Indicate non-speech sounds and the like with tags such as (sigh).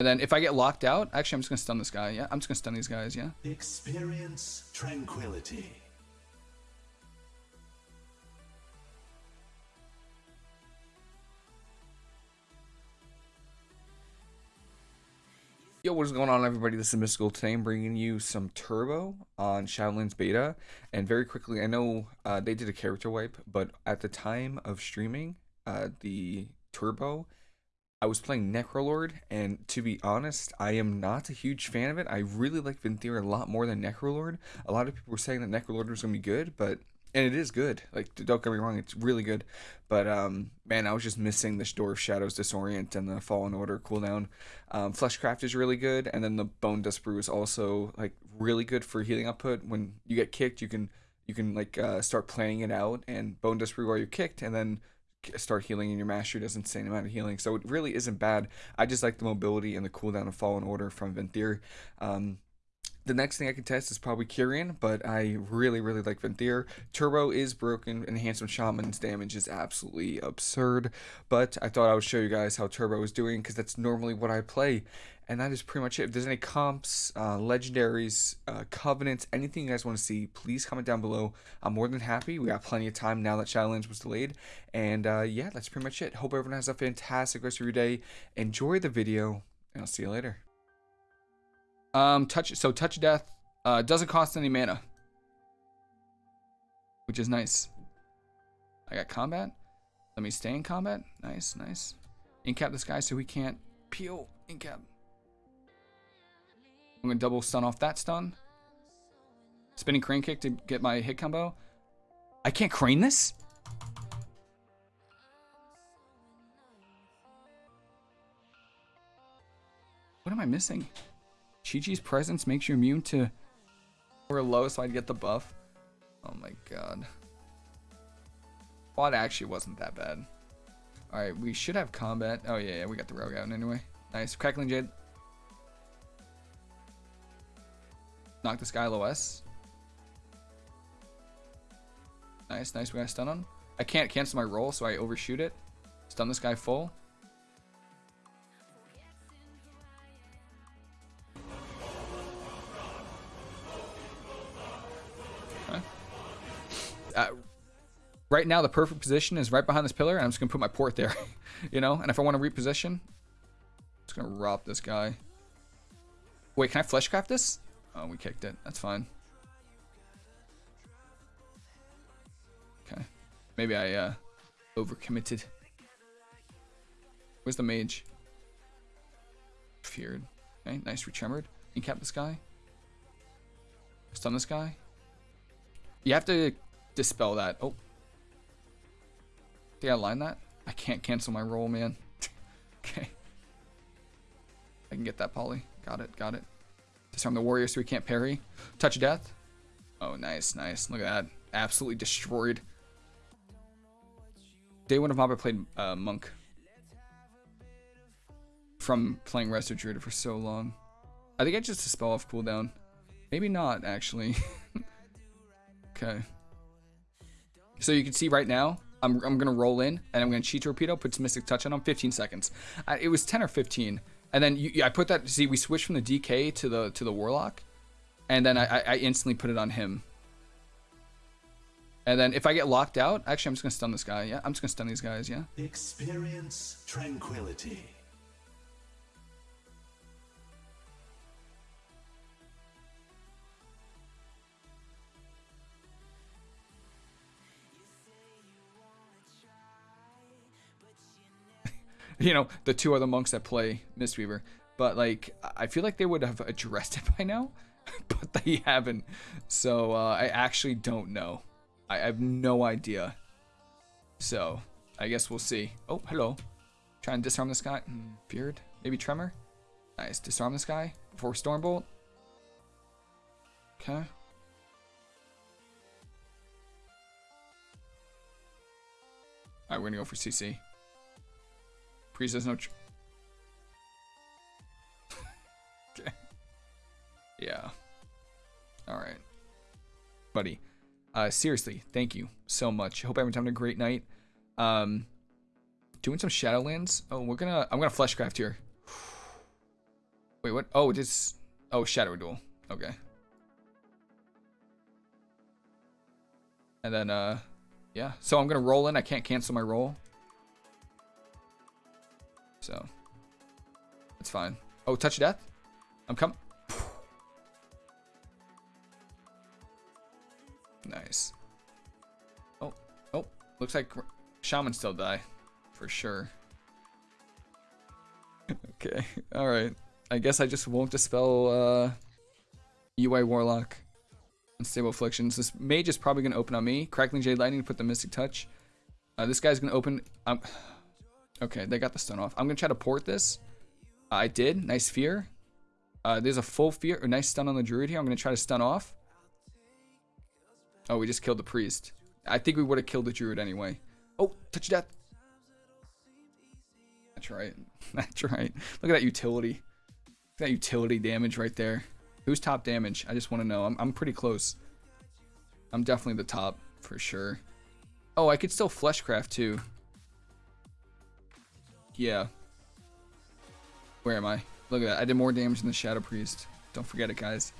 And then if I get locked out, actually, I'm just gonna stun this guy. Yeah, I'm just gonna stun these guys. Yeah. Experience tranquility. Yo, what is going on, everybody? This is Mystical. Today I'm bringing you some Turbo on Shadowlands Beta. And very quickly, I know uh, they did a character wipe, but at the time of streaming uh, the Turbo, I was playing Necrolord, and to be honest, I am not a huge fan of it. I really like Venthyr a lot more than Necrolord. A lot of people were saying that Necrolord was going to be good, but and it is good. Like don't get me wrong, it's really good. But um, man, I was just missing the Door of Shadows Disorient and the Fallen Order cooldown. Um, Fleshcraft is really good, and then the Bone Dust Brew is also like really good for healing output. When you get kicked, you can you can like uh, start planning it out and Bone Dust Brew while you're kicked, and then start healing and your mastery does insane amount of healing. So it really isn't bad. I just like the mobility and the cooldown of fallen order from venthyr um, the next thing I can test is probably Kyrian, but I really, really like Venthyr. Turbo is broken, Enhancement Shaman's damage is absolutely absurd, but I thought I would show you guys how Turbo is doing because that's normally what I play. And that is pretty much it. If there's any comps, uh, legendaries, uh, covenants, anything you guys want to see, please comment down below. I'm more than happy. We got plenty of time now that Shadowlands was delayed. And uh, yeah, that's pretty much it. Hope everyone has a fantastic rest of your day. Enjoy the video, and I'll see you later. Um, touch. So touch death uh, doesn't cost any mana, which is nice. I got combat. Let me stay in combat. Nice, nice. Incap this guy so he can't peel. Incap. I'm gonna double stun off that stun. Spinning crane kick to get my hit combo. I can't crane this? What am I missing? Chi-Chi's presence makes you immune to or low so I'd get the buff. Oh my god. Quad actually wasn't that bad. Alright, we should have combat. Oh yeah, yeah, we got the rogue out anyway. Nice. Crackling Jade. Knock this guy low S. Nice, nice. We got stun on. I can't cancel my roll, so I overshoot it. Stun this guy full. Uh, right now the perfect position is right behind this pillar, and I'm just gonna put my port there, (laughs) you know. And if I want to reposition, I'm just gonna rob this guy. Wait, can I fleshcraft this? Oh, we kicked it. That's fine. Okay, maybe I uh, overcommitted. Where's the mage? Feared. Okay, nice retremmered. Incap this guy. Stun this guy. You have to dispel that. Oh. Did I line that? I can't cancel my roll, man. (laughs) okay. I can get that poly. Got it, got it. Disarm the warrior so he can't parry. Touch of death. Oh, nice, nice. Look at that. Absolutely destroyed. Day one of MoP I played uh, Monk. From playing Resto Druid for so long. I think I just dispel off cooldown. Maybe not, actually. (laughs) okay. So you can see right now, I'm, I'm going to roll in and I'm going to Chi Torpedo, put some mystic touch on him, 15 seconds. I, it was 10 or 15. And then you, I put that, see, we switched from the DK to the to the Warlock. And then I, I instantly put it on him. And then if I get locked out, actually, I'm just going to stun this guy. Yeah, I'm just going to stun these guys. Yeah. Experience tranquility. (laughs) you know, the two other monks that play Mistweaver. But like, I feel like they would have addressed it (laughs) by now, (laughs) but they haven't. So uh, I actually don't know. I have no idea. So I guess we'll see. Oh, hello. Try and disarm this guy. Mm, Beard, maybe Tremor. Nice. Disarm this guy before Stormbolt. Okay. Alright, we're gonna go for CC. Priest has no... okay. (laughs) Yeah. Alright. Buddy. Uh, seriously, thank you so much. Hope everyone's having a great night. Um, doing some Shadowlands. Oh, we're gonna... I'm gonna Fleshcraft here. (sighs) Wait, what? Oh, this. Oh, Shadow Duel. Okay. And then, uh, yeah. So I'm gonna roll in. I can't cancel my roll. So, it's fine. Oh, touch of death. I'm coming. Nice. Oh, oh, looks like shaman still die, for sure. (laughs) okay, all right. I guess I just won't dispel uh, UI Warlock. Unstable Afflictions. This mage is probably going to open on me. Crackling Jade Lightning to put the Mystic Touch. Uh, this guy's going to open... Um, okay, they got the stun off. I'm going to try to port this. Uh, I did. Nice fear. Uh, there's a full fear. A nice stun on the Druid here. I'm going to try to stun off. Oh, we just killed the Priest. I think we would have killed the Druid anyway. Oh, touch death. That's right. (laughs) That's right. Look at that utility. That utility damage right there. Who's top damage? I just want to know. I'm, I'm pretty close. I'm definitely the top for sure. Oh, I could still fleshcraft too. Yeah. Where am I? Look at that. I did more damage than the Shadow Priest. Don't forget it, guys.